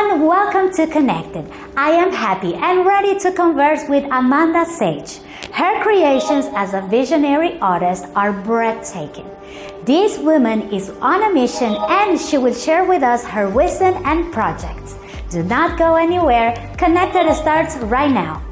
everyone, welcome to Connected. I am happy and ready to converse with Amanda Sage. Her creations as a visionary artist are breathtaking. This woman is on a mission and she will share with us her wisdom and projects. Do not go anywhere. Connected starts right now.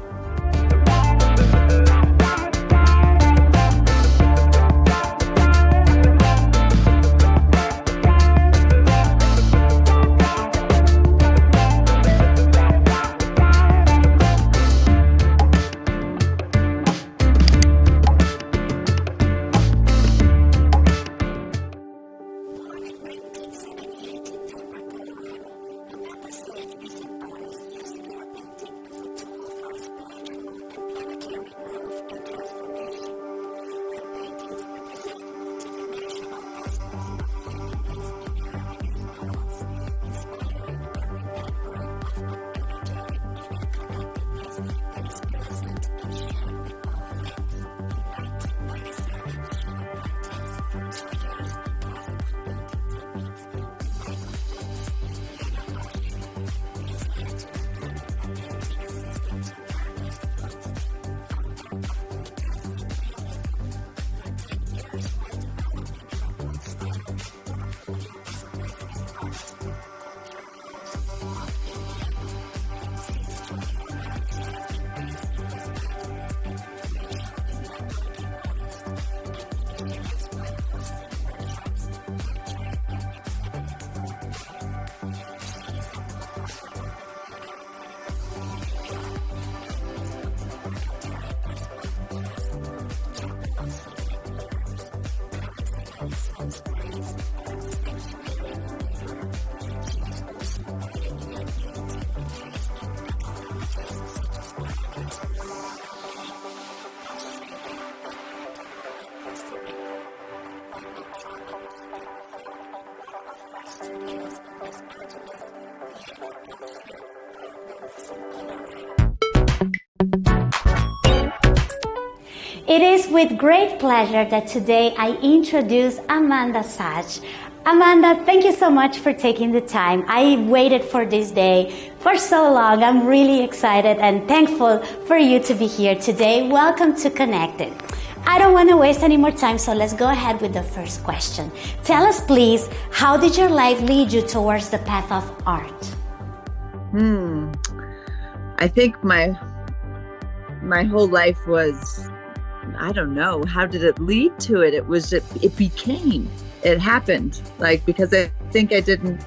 It is with great pleasure that today I introduce Amanda Sage. Amanda, thank you so much for taking the time. I waited for this day for so long. I'm really excited and thankful for you to be here today. Welcome to Connected. I don't want to waste any more time, so let's go ahead with the first question. Tell us, please, how did your life lead you towards the path of art? Hmm. I think my my whole life was I don't know how did it lead to it. It was it, it became it happened like because I think I didn't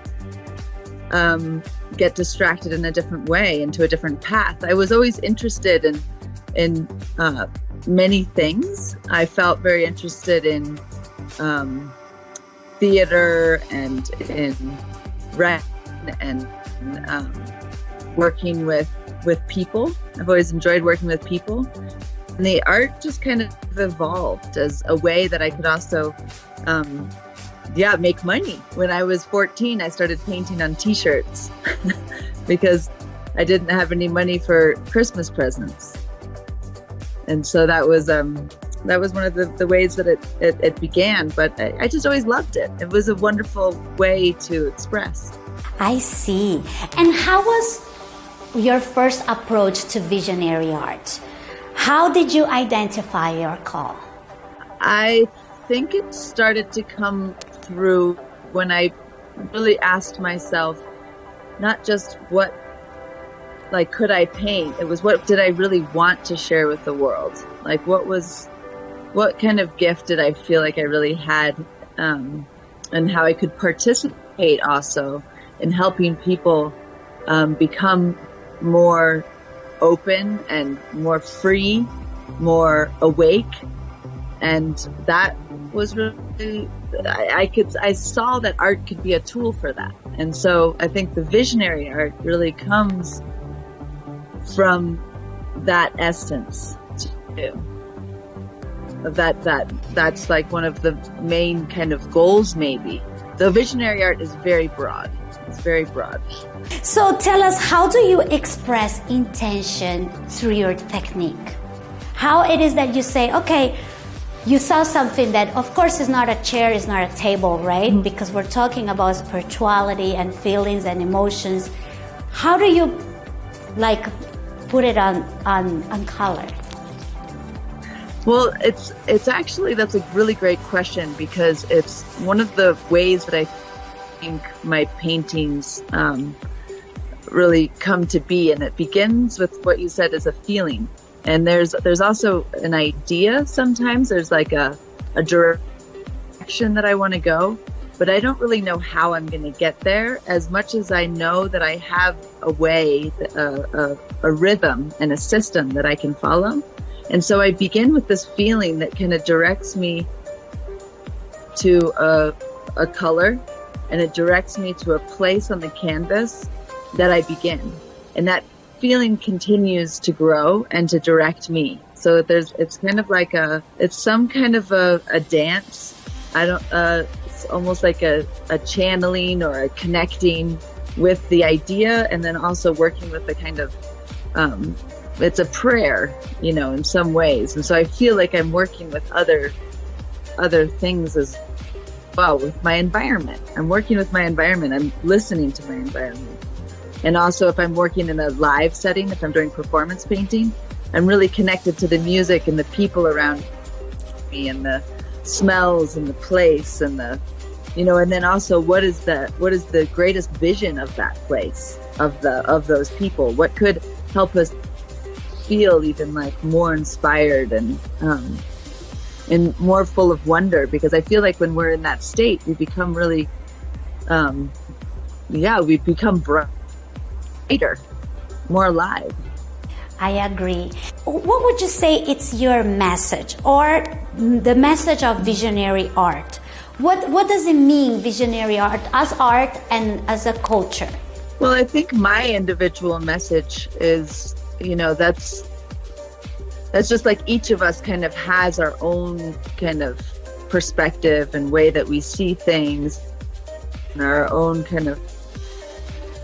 um, get distracted in a different way into a different path. I was always interested in in uh, many things. I felt very interested in um, theater and in rent and um, working with with people. I've always enjoyed working with people. And the art just kind of evolved as a way that I could also, um, yeah, make money. When I was 14, I started painting on t-shirts because I didn't have any money for Christmas presents and so that was um, that was one of the, the ways that it, it, it began. But I, I just always loved it. It was a wonderful way to express. I see. And how was your first approach to visionary art? How did you identify your call? I think it started to come through when I really asked myself not just what like could I paint? It was what did I really want to share with the world? Like what was what kind of gift did I feel like I really had um, and how I could participate also in helping people um, become more open and more free, more awake. And that was really, I, I, could, I saw that art could be a tool for that. And so I think the visionary art really comes from that essence too. That that that's like one of the main kind of goals maybe. The visionary art is very broad. It's very broad. So tell us how do you express intention through your technique? How it is that you say, okay, you saw something that of course is not a chair, is not a table, right? Mm-hmm. Because we're talking about spirituality and feelings and emotions how do you like put it on on on color? Well, it's it's actually that's a really great question because it's one of the ways that I think my paintings um, really come to be, and it begins with what you said is a feeling, and there's there's also an idea. Sometimes there's like a a direction that I want to go, but I don't really know how I'm going to get there. As much as I know that I have a way, a, a, a rhythm, and a system that I can follow and so I begin with this feeling that kind of directs me to a, a color and it directs me to a place on the canvas that I begin. And that feeling continues to grow and to direct me. So there's, it's kind of like a, it's some kind of a, a dance. I don't, uh, it's almost like a, a channeling or a connecting with the idea and then also working with the kind of um, it's a prayer, you know, in some ways. And so I feel like I'm working with other other things as well with my environment. I'm working with my environment. I'm listening to my environment. And also if I'm working in a live setting, if I'm doing performance painting, I'm really connected to the music and the people around me and the smells and the place and the you know and then also what is the what is the greatest vision of that place of the of those people what could help us feel even like more inspired and um, and more full of wonder because I feel like when we're in that state, we become really, um, yeah, we become brighter, more alive. I agree. What would you say it's your message or the message of visionary art? What, what does it mean, visionary art, as art and as a culture? Well, I think my individual message is you know that's that's just like each of us kind of has our own kind of perspective and way that we see things and our own kind of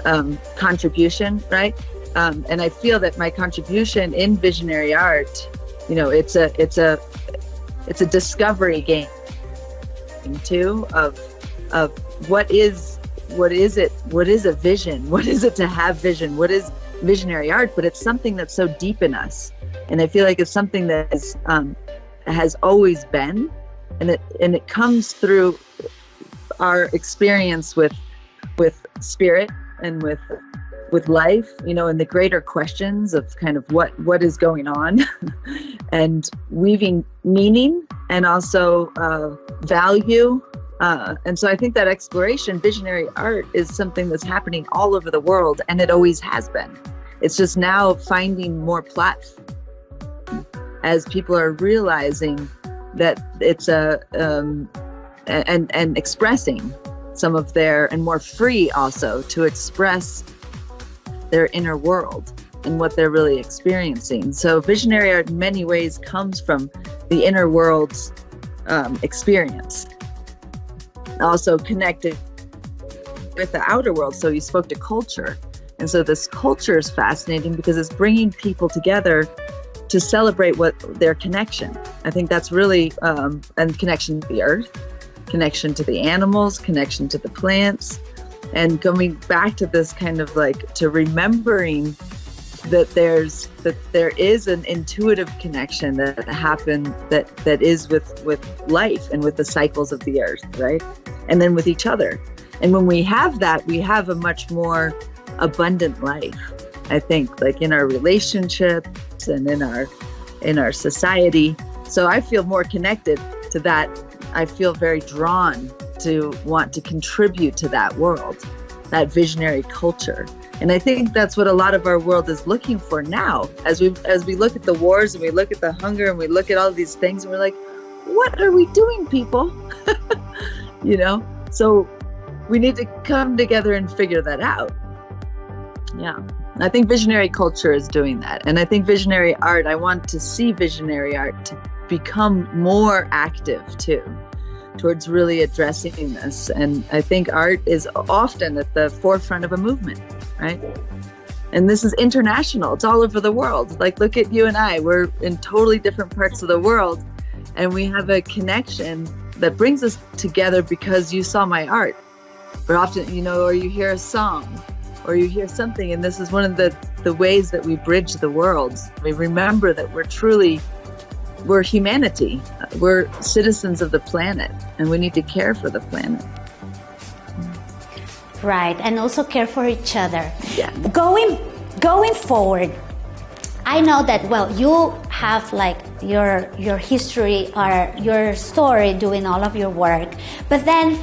um, contribution right um, and i feel that my contribution in visionary art you know it's a it's a it's a discovery game too of of what is what is it what is a vision? What is it to have vision? What is visionary art, but it's something that's so deep in us. And I feel like it's something that is, um, has always been, and it and it comes through our experience with with spirit and with with life, you know, and the greater questions of kind of what what is going on, and weaving meaning and also uh, value. Uh, and so I think that exploration, visionary art, is something that's happening all over the world, and it always has been. It's just now finding more platforms as people are realizing that it's a um, and and expressing some of their and more free also to express their inner world and what they're really experiencing. So visionary art in many ways comes from the inner world's um, experience. Also connected with the outer world. So you spoke to culture. And so this culture is fascinating because it's bringing people together to celebrate what their connection. I think that's really um, and connection to the earth, connection to the animals, connection to the plants, and going back to this kind of like to remembering that there's that there is an intuitive connection that happen that that is with with life and with the cycles of the earth, right? And then with each other. And when we have that, we have a much more abundant life. I think like in our relationships and in our in our society. So I feel more connected to that. I feel very drawn to want to contribute to that world, that visionary culture. And I think that's what a lot of our world is looking for now. As we as we look at the wars and we look at the hunger and we look at all these things and we're like, what are we doing, people? you know? So we need to come together and figure that out. Yeah. I think visionary culture is doing that. And I think visionary art, I want to see visionary art become more active too towards really addressing this. And I think art is often at the forefront of a movement, right? And this is international, it's all over the world. Like, look at you and I, we're in totally different parts of the world, and we have a connection that brings us together because you saw my art. But often, you know, or you hear a song or you hear something and this is one of the the ways that we bridge the worlds we remember that we're truly we're humanity. We're citizens of the planet and we need to care for the planet. Right and also care for each other. Yeah. Going going forward I know that well you have like your your history or your story doing all of your work but then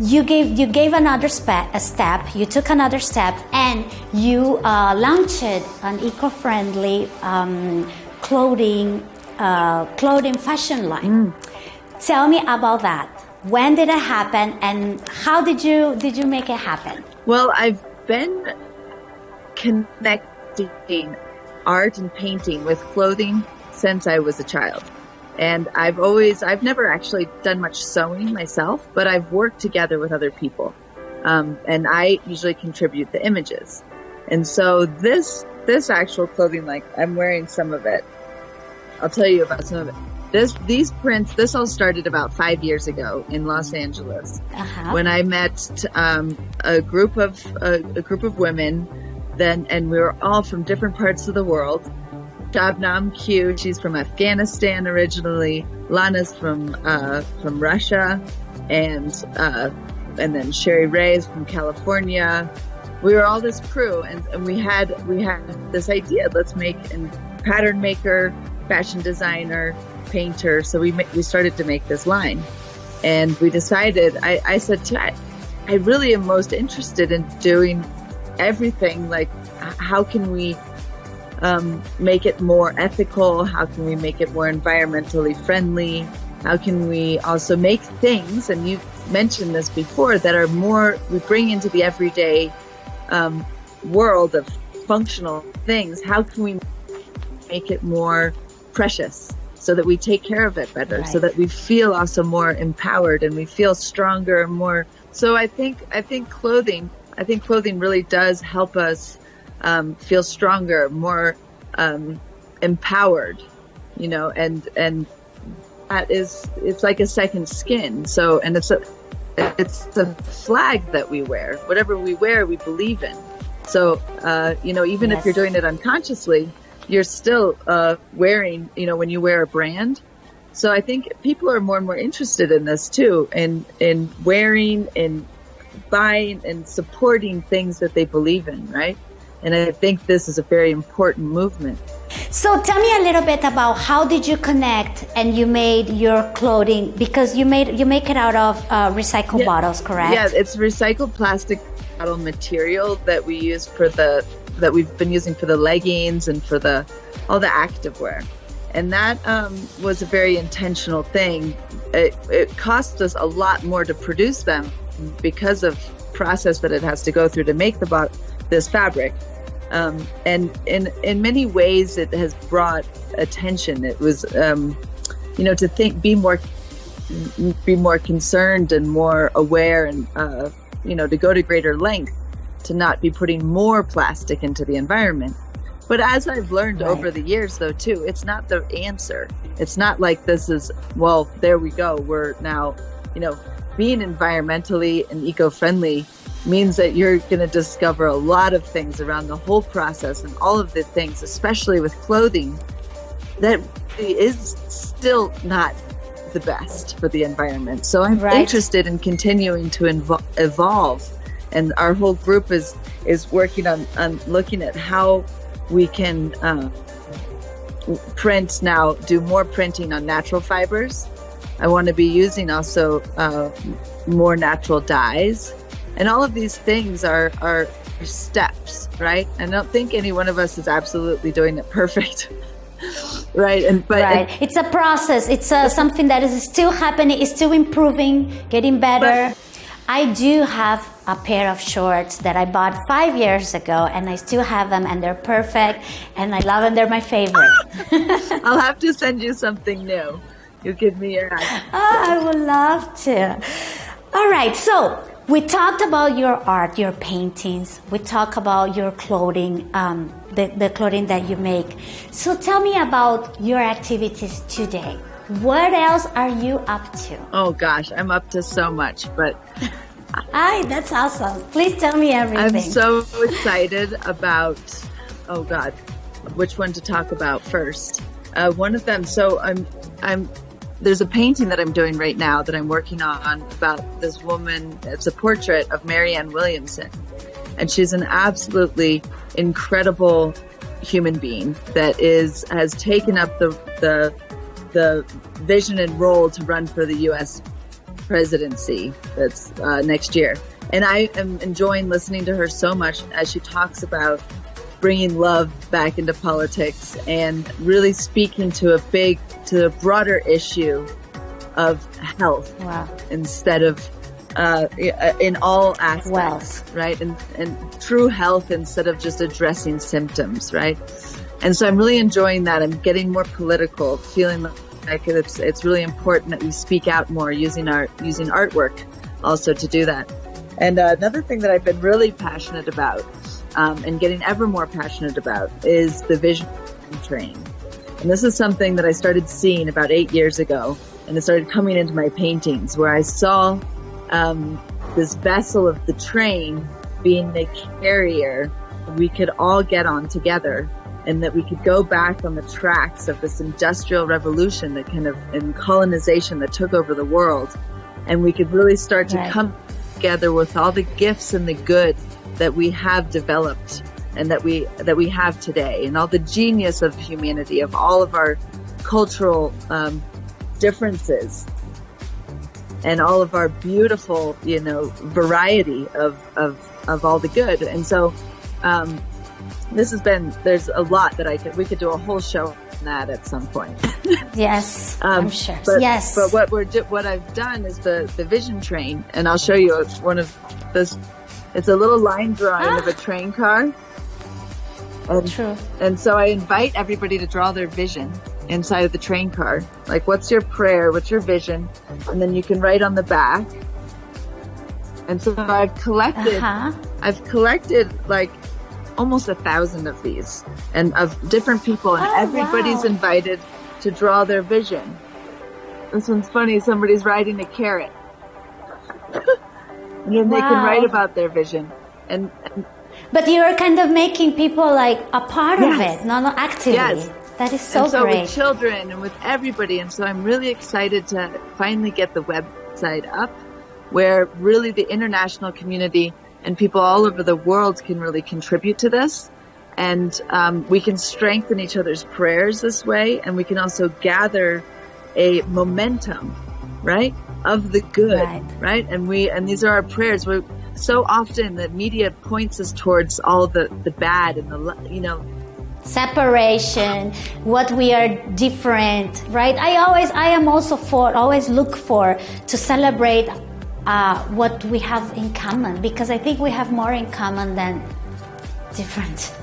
you gave you gave another step a step you took another step and you uh, launched an eco-friendly um, clothing uh, clothing fashion line mm. tell me about that when did it happen and how did you did you make it happen well I've been connecting art and painting with clothing since I was a child. And I've always, I've never actually done much sewing myself, but I've worked together with other people. Um, and I usually contribute the images. And so this, this actual clothing, like I'm wearing some of it. I'll tell you about some of it. This, these prints, this all started about five years ago in Los Angeles uh-huh. when I met um, a group of a, a group of women then, and we were all from different parts of the world. Shabnam Q, she's from Afghanistan originally. Lana's from uh, from Russia, and uh, and then Sherry Ray is from California. We were all this crew, and, and we had we had this idea: let's make a pattern maker, fashion designer, painter. So we we started to make this line, and we decided. I, I said, I, I really am most interested in doing everything like how can we um, make it more ethical how can we make it more environmentally friendly how can we also make things and you mentioned this before that are more we bring into the everyday um, world of functional things how can we make it more precious so that we take care of it better right. so that we feel also more empowered and we feel stronger and more so i think i think clothing I think clothing really does help us um, feel stronger, more um, empowered, you know, and and that is it's like a second skin. So and it's a it's the flag that we wear. Whatever we wear, we believe in. So uh, you know, even yes. if you're doing it unconsciously, you're still uh, wearing. You know, when you wear a brand. So I think people are more and more interested in this too, in in wearing, and buying and supporting things that they believe in, right? And I think this is a very important movement. So tell me a little bit about how did you connect and you made your clothing because you made you make it out of uh, recycled yeah. bottles, correct? Yeah, it's recycled plastic bottle material that we use for the that we've been using for the leggings and for the all the activewear. And that um, was a very intentional thing. It, it cost us a lot more to produce them because of process that it has to go through to make the this fabric. Um, and in in many ways, it has brought attention. It was, um, you know, to think, be more, be more concerned and more aware, and uh, you know, to go to greater length to not be putting more plastic into the environment. But as I've learned right. over the years, though, too, it's not the answer. It's not like this is, well, there we go. We're now, you know, being environmentally and eco-friendly means that you're going to discover a lot of things around the whole process and all of the things, especially with clothing, that is still not the best for the environment. So I'm right. interested in continuing to evolve, and our whole group is is working on on looking at how we can uh, print now, do more printing on natural fibers I want to be using also uh, more natural dyes. And all of these things are, are steps, right? I don't think any one of us is absolutely doing it perfect. right and but right it, it's a process it's a, something that is still happening it's still improving getting better but, I do have a pair of shorts that I bought five years ago and I still have them and they're perfect and I love them. They're my favorite. I'll have to send you something new. You give me your hand. Oh, I would love to. All right, so we talked about your art, your paintings. We talked about your clothing, um, the, the clothing that you make. So tell me about your activities today. What else are you up to? Oh gosh, I'm up to so much, but Hi, that's awesome. Please tell me everything. I'm so excited about, oh God, which one to talk about first. Uh, one of them, so I'm, I'm, there's a painting that I'm doing right now that I'm working on about this woman. It's a portrait of Marianne Williamson. And she's an absolutely incredible human being that is, has taken up the, the, the vision and role to run for the U.S presidency that's uh, next year. And I am enjoying listening to her so much as she talks about bringing love back into politics and really speaking to a big, to a broader issue of health wow. instead of uh, in all aspects, Wealth. right? And, and true health instead of just addressing symptoms, right? And so I'm really enjoying that. I'm getting more political, feeling like it's it's really important that we speak out more using art using artwork also to do that. And uh, another thing that I've been really passionate about um, and getting ever more passionate about is the vision train. And this is something that I started seeing about eight years ago, and it started coming into my paintings where I saw um, this vessel of the train being the carrier we could all get on together and that we could go back on the tracks of this industrial revolution that kind of and colonization that took over the world and we could really start to right. come together with all the gifts and the good that we have developed and that we that we have today and all the genius of humanity of all of our cultural um, differences and all of our beautiful you know variety of of of all the good and so um, this has been there's a lot that I could we could do a whole show on that at some point. yes, um, I'm sure. But, yes, but what we're what I've done is the the vision train, and I'll show you one of this. It's a little line drawing ah. of a train car. And, True. And so I invite everybody to draw their vision inside of the train car. Like, what's your prayer? What's your vision? And then you can write on the back. And so I've collected, uh-huh. I've collected like almost a thousand of these and of different people and oh, everybody's wow. invited to draw their vision. This one's funny. Somebody's riding a carrot. and then wow. they can write about their vision. And, and, but you're kind of making people like a part yes. of it, not an activity. Yes. That is so, and so great. with children and with everybody. And so I'm really excited to finally get the website up where really the international community and people all over the world can really contribute to this. And um, we can strengthen each other's prayers this way, and we can also gather a momentum, right, of the good, right? right? And we and these are our prayers. We so often the media points us towards all the the bad and the you know separation what we are different right i always i am also for always look for to celebrate uh, what we have in common because I think we have more in common than different.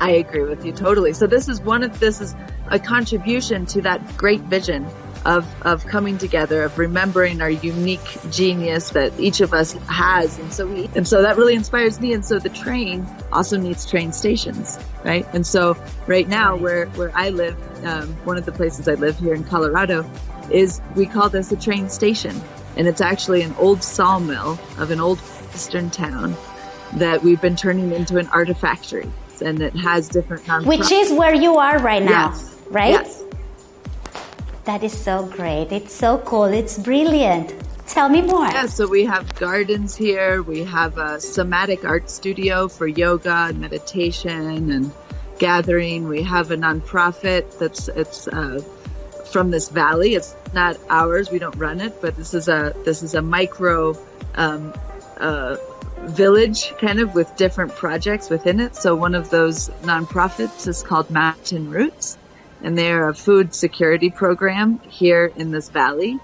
I agree with you totally. So this is one of this is a contribution to that great vision of of coming together, of remembering our unique genius that each of us has, and so we and so that really inspires me. And so the train also needs train stations, right? And so right now, where where I live, um, one of the places I live here in Colorado, is we call this a train station and it's actually an old sawmill of an old western town that we've been turning into an artifactory. And it has different non Which is where you are right now, yes. right? Yes. That is so great. It's so cool. It's brilliant. Tell me more. Yeah, so we have gardens here. We have a somatic art studio for yoga and meditation and gathering. We have a nonprofit that's it's uh, from this valley. It's not ours. We don't run it, but this is a this is a micro um, uh, village kind of with different projects within it. So one of those nonprofits is called Mountain Roots, and they're a food security program here in this valley.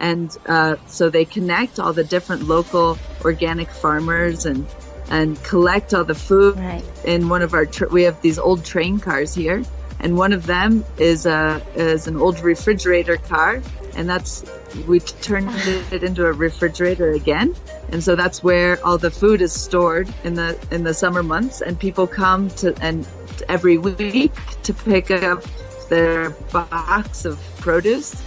And uh, so they connect all the different local organic farmers and and collect all the food right. in one of our. Tr- we have these old train cars here and one of them is a is an old refrigerator car, and that's we turned it into a refrigerator again, and so that's where all the food is stored in the in the summer months, and people come to and every week to pick up their box of produce.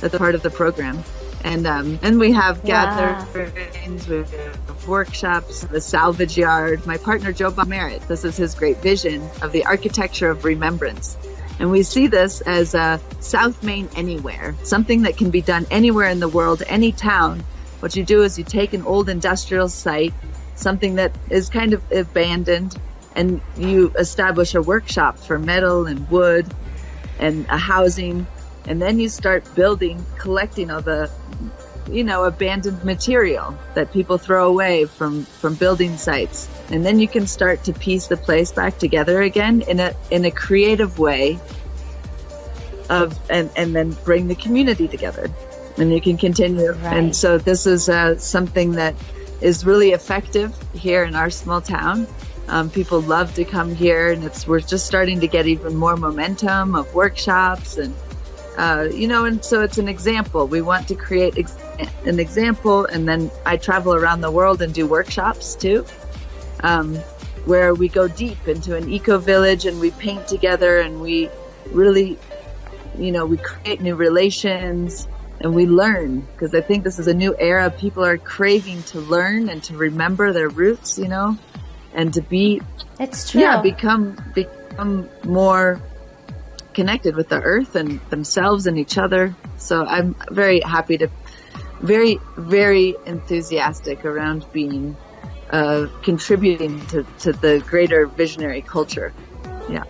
That's part of the program. And um, and we have gatherings, we have workshops, the salvage yard. My partner Joe Merritt, this is his great vision of the architecture of remembrance. And we see this as a South Main anywhere, something that can be done anywhere in the world, any town. What you do is you take an old industrial site, something that is kind of abandoned, and you establish a workshop for metal and wood and a housing. And then you start building, collecting all the, you know, abandoned material that people throw away from, from building sites. And then you can start to piece the place back together again in a, in a creative way of, and, and then bring the community together and you can continue. Right. And so this is uh, something that is really effective here in our small town. Um, people love to come here, and it's we're just starting to get even more momentum of workshops and uh, you know, and so it's an example. We want to create ex- an example, and then I travel around the world and do workshops too, um, where we go deep into an eco village and we paint together and we really, you know, we create new relations and we learn because I think this is a new era. People are craving to learn and to remember their roots, you know, and to be It's true. yeah become become more connected with the earth and themselves and each other so i'm very happy to very very enthusiastic around being uh, contributing to, to the greater visionary culture yeah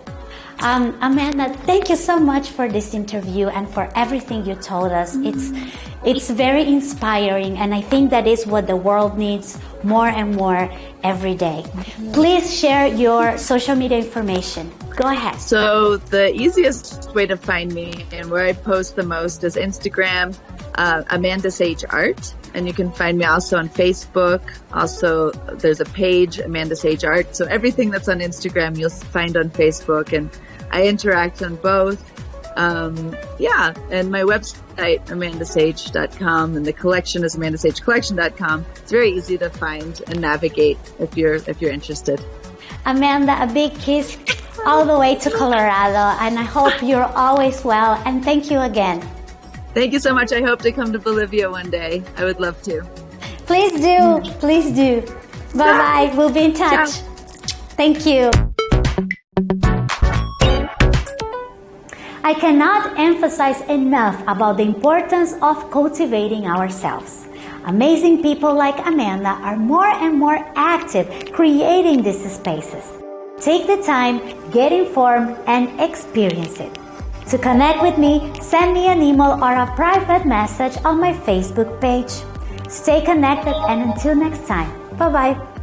Um, Amanda, thank you so much for this interview and for everything you told us. It's it's very inspiring, and I think that is what the world needs more and more every day. Please share your social media information. Go ahead. So the easiest way to find me and where I post the most is Instagram, uh, Amanda Sage Art, and you can find me also on Facebook. Also, there's a page Amanda Sage Art. So everything that's on Instagram you'll find on Facebook, and I interact on both. Um, yeah, and my website amandasage.com, and the collection is amandasagecollection.com. It's very easy to find and navigate if you're if you're interested. Amanda, a big kiss all the way to Colorado, and I hope you're always well. And thank you again. Thank you so much. I hope to come to Bolivia one day. I would love to. Please do. Please do. Bye bye. We'll be in touch. Ciao. Thank you. I cannot emphasize enough about the importance of cultivating ourselves. Amazing people like Amanda are more and more active creating these spaces. Take the time, get informed, and experience it. To connect with me, send me an email or a private message on my Facebook page. Stay connected and until next time, bye bye.